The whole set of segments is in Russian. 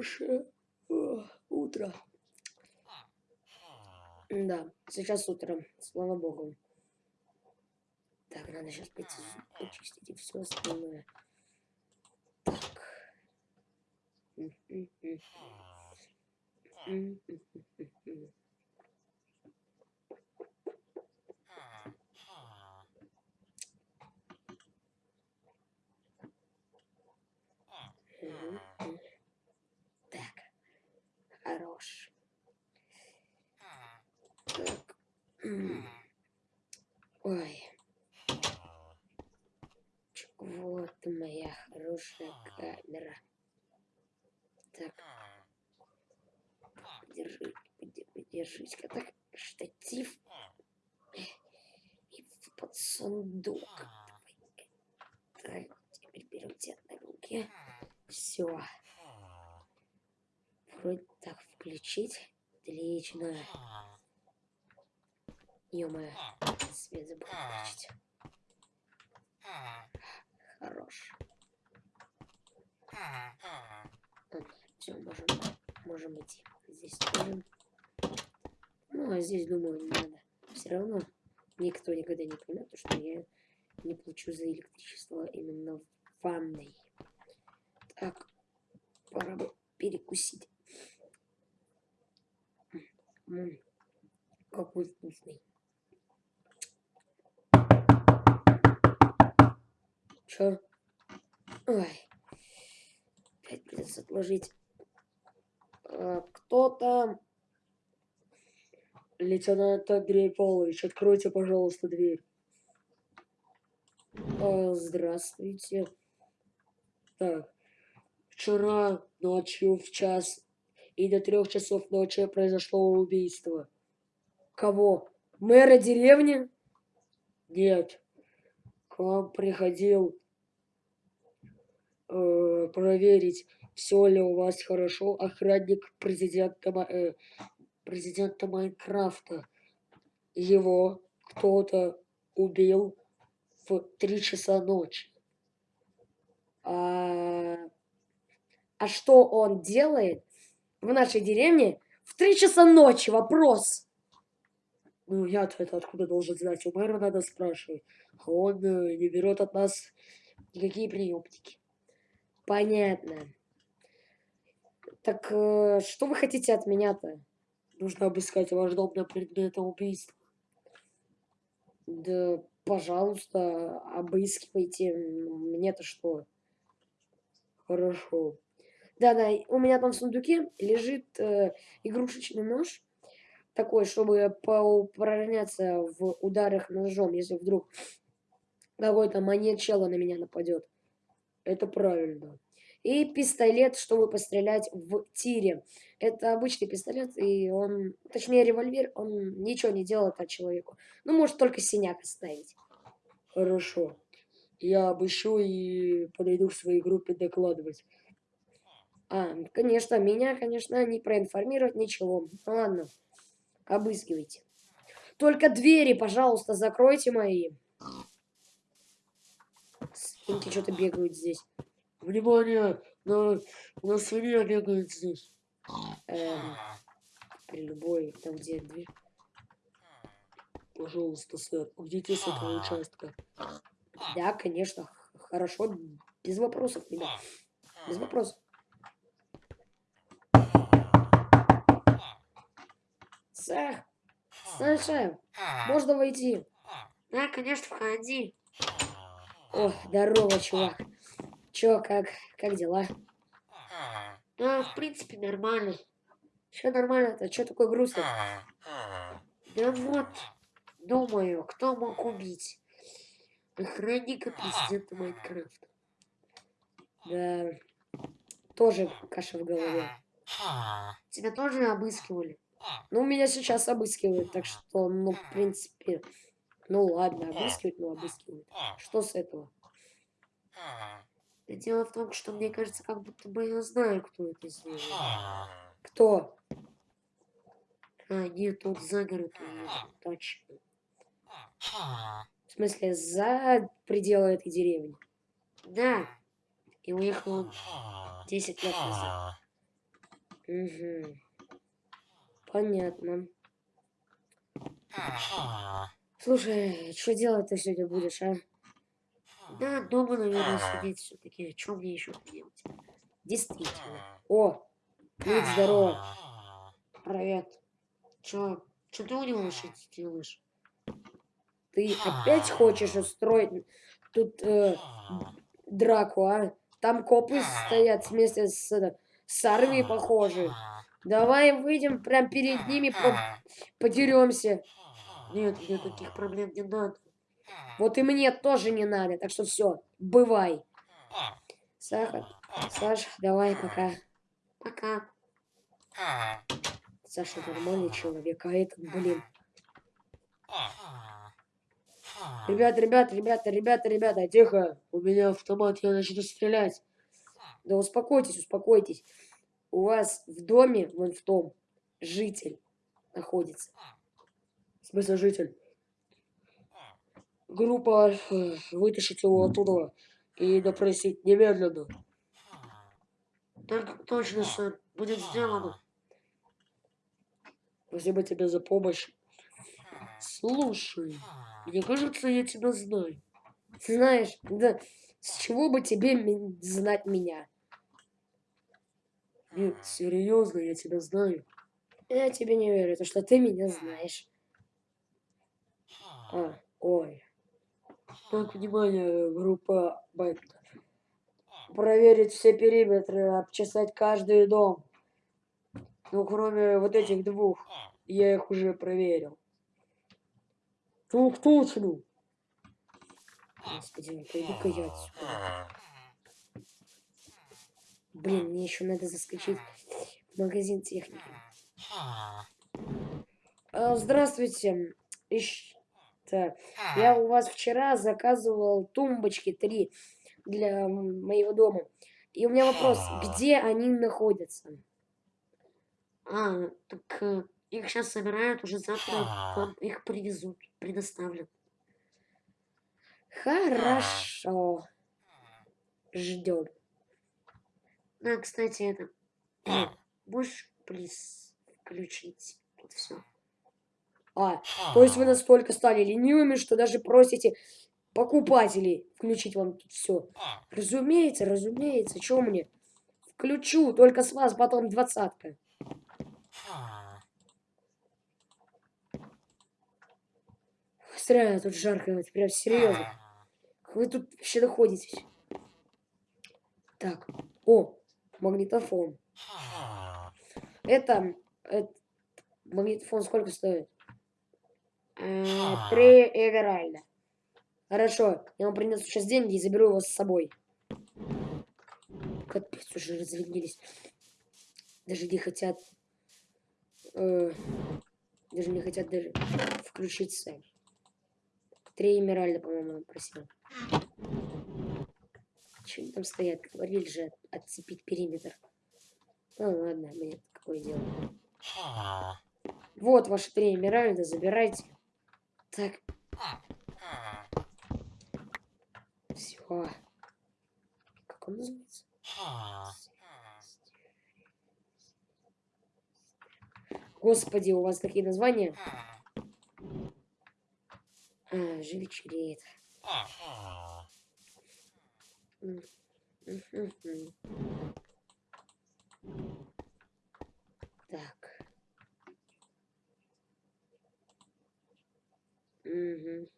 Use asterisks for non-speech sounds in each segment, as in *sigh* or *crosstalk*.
хорошее утро. Да, сейчас утро, слава богу. Так, надо сейчас почистить и все остальное. Так. Так, хорош. Так. Ой. Вот моя хорошая камера. Так. Держи, подержись-ка так. Штатив. И под сундук. Так, теперь берем тебя на руки. Все. Вроде так включить. Отлично. Ё-моё, свет забыл включить. Хорош. Все, можем, можем идти. Здесь тоже. Ну, а здесь, думаю, не надо. Все равно никто никогда не поймет, что я не плачу за электричество именно в ванной. Так, пора бы перекусить. Какой вкусный. Чё? Ой. Опять придется отложить. А, кто там? Лейтенант Андрей Павлович, откройте, пожалуйста, дверь. А, здравствуйте. Так, Вчера ночью в час и до трех часов ночи произошло убийство. Кого? Мэра деревни? Нет. К вам приходил э, проверить, все ли у вас хорошо охранник президента, э, президента Майнкрафта. Его кто-то убил в три часа ночи. А а что он делает в нашей деревне в три часа ночи? Вопрос. Ну, я-то это откуда должен знать? У мэра надо спрашивать. А он э, не берет от нас никакие приемники. Понятно. Так э, что вы хотите от меня-то? Нужно обыскать ваш дом на предмет убийства. Да, пожалуйста, обыскивайте. Мне-то что? Хорошо. Да-да, у меня там в сундуке лежит э, игрушечный нож. Такой, чтобы поупражняться в ударах ножом, если вдруг какой-то маньячело на меня нападет. Это правильно. И пистолет, чтобы пострелять в тире. Это обычный пистолет, и он, точнее револьвер, он ничего не делает от человеку. Ну, может только синяк оставить. Хорошо. Я обыщу и подойду к своей группе докладывать. А, конечно, меня, конечно, не проинформировать ничего. Ну, ладно, обыскивайте. Только двери, пожалуйста, закройте мои. Свинки что-то бегают здесь. Внимание! На, на свинья бегает здесь. Эм, при любой, там где дверь. Пожалуйста, сэр, уйдите с этого участка. Да, конечно, хорошо, без вопросов, ребят. Без вопросов. Сэр, Саша, можно войти? Да, конечно, входи. О, здорово, чувак. Чё, как, как дела? Да, в принципе, нормально. Все нормально-то, чё такой грустный? Да вот, думаю, кто мог убить? Охранника президента Майнкрафта. Да, тоже каша в голове. Тебя тоже обыскивали? Ну, меня сейчас обыскивают, так что, ну, в принципе, ну ладно, обыскивать, ну обыскивают. Что с этого? Дело в том, что мне кажется, как будто бы я знаю, кто это сделал. Кто? А, нет, он за город уехал, точно. В смысле, за пределы этой деревни? Да. И уехал он 10 лет назад. Угу. Понятно. Слушай, что делать ты сегодня будешь, а? Да, дома, наверное, сидеть все-таки. Что мне еще делать? Действительно. О, Клик, здорово. Привет. Че? Че ты у него делаешь? Ты опять хочешь устроить тут э, драку, а? Там копы стоят вместе с, э, с армией, похоже. Давай выйдем прям перед ними, по подеремся. Нет, мне таких проблем не надо. Вот и мне тоже не надо, так что все, бывай. Сахар, Саш, давай, пока. Пока. Саша нормальный человек, а этот, блин. Ребята, ребята, ребята, ребята, ребята, тихо. У меня автомат, я начну стрелять. Да успокойтесь, успокойтесь. У вас в доме, вон в том, житель находится. Смысле житель? Группа э, вытащить его оттуда и допросить немедленно. Так точно, сэр. Будет сделано. Спасибо тебе за помощь. Слушай, мне кажется, я тебя знаю. Знаешь, да с чего бы тебе знать меня? Нет, серьезно, я тебя знаю. Я тебе не верю, то что ты меня знаешь. А, ой. Так, внимание, группа Байтер проверить все периметры, обчесать каждый дом. Ну, кроме вот этих двух. Я их уже проверил. Тук точно. Господи, ну пойду-ка я отсюда. Блин, мне еще надо заскочить в магазин техники. А, здравствуйте. Ищ... Так, я у вас вчера заказывал тумбочки три для моего дома. И у меня вопрос, где они находятся? А, так э, их сейчас собирают, уже завтра вам их привезут, предоставлят. Хорошо. Ждем. Да, кстати, это... *clears throat* Можешь, плиз, включить тут все. А, то есть вы настолько стали ленивыми, что даже просите покупателей включить вам тут все. Разумеется, разумеется, что мне? Включу, только с вас потом двадцатка. Реально, тут жарко, вот, прям серьезно. Вы тут вообще находитесь? Так, о, магнитофон. Это, это магнитофон сколько стоит? Э, три эверальда. Хорошо, я вам принесу сейчас деньги и заберу его с собой. Капец, уже разведились. Даже не хотят... Э, даже не хотят даже включить сами. Три эмеральда, по-моему, просил. Че они там стоят? Говорили же отцепить периметр. Ну ладно, мне какое дело. Вот ваши три эмеральда, забирайте. Так. Все. Как он называется? Господи, у вас такие названия? А, же вечереет. Так. Угу.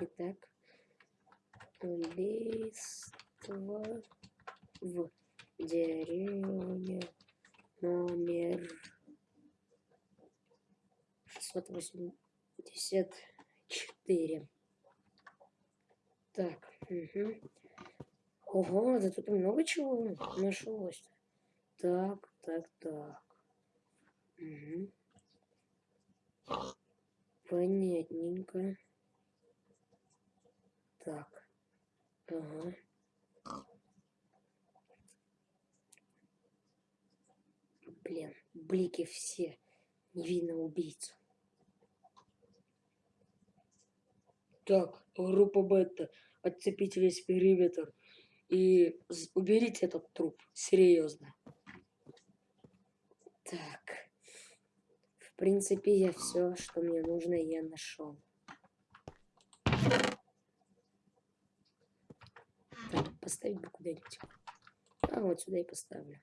Итак, убийство в деревне номер 684. Так, угу. Ого, да тут много чего нашлось. Так, так, так. Угу. Понятненько. Так. Ага. Блин, блики все. Не видно убийцу. Так, группа Бета, отцепите весь периметр и уберите этот труп. Серьезно. Так. В принципе, я все, что мне нужно, я нашел. Поставить бы куда-нибудь. А вот сюда и поставлю.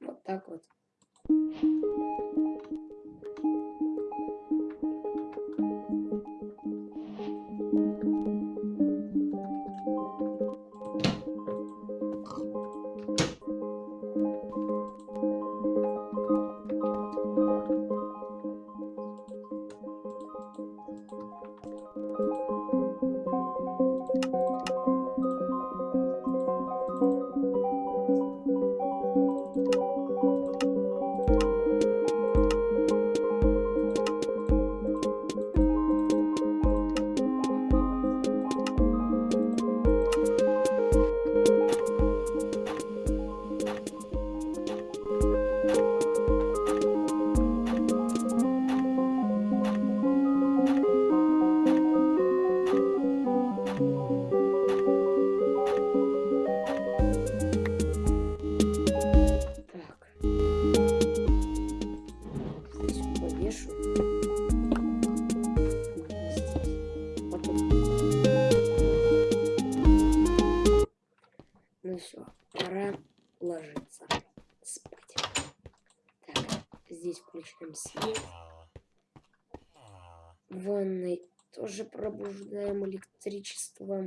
Вот так вот. Все, пора ложиться спать. Так, здесь включаем свет. В ванной тоже пробуждаем электричество.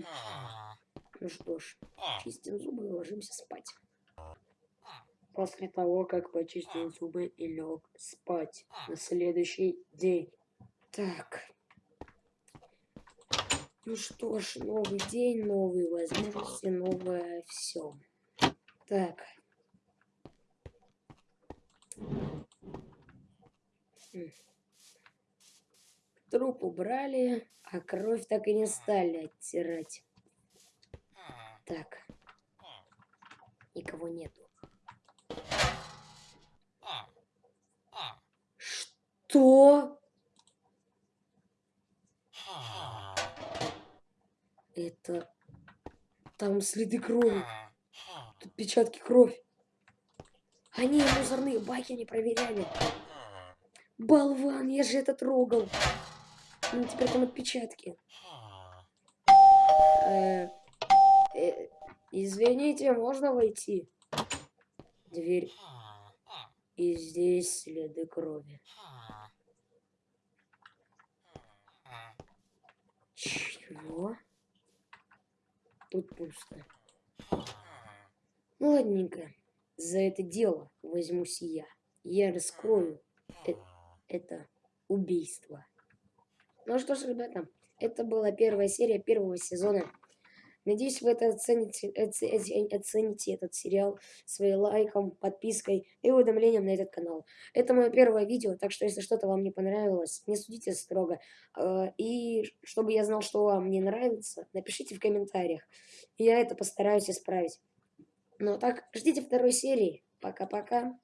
Ну что ж, чистим зубы и ложимся спать. После того, как почистил зубы и лег спать на следующий день. Так. Ну что ж, новый день, новые возможности, новое все. Так. Труп убрали, а кровь так и не стали оттирать. Так. Никого нету. Что? Это... Там следы крови. Тут печатки крови. Они мусорные баки не проверяли. Болван, я же это трогал. Ну, теперь там отпечатки. Э, э, извините, можно войти? Дверь. И здесь следы крови. Чего? Тут пусто. Ну, ладненько. За это дело возьмусь я. Я раскрою э- это убийство. Ну что ж, ребята, это была первая серия первого сезона. Надеюсь, вы это оцените, оце- оце- оцените этот сериал своим лайком, подпиской и уведомлением на этот канал. Это мое первое видео, так что если что-то вам не понравилось, не судите строго. Э, И чтобы я знал, что вам не нравится, напишите в комментариях. Я это постараюсь исправить. Ну а так, ждите второй серии. Пока-пока.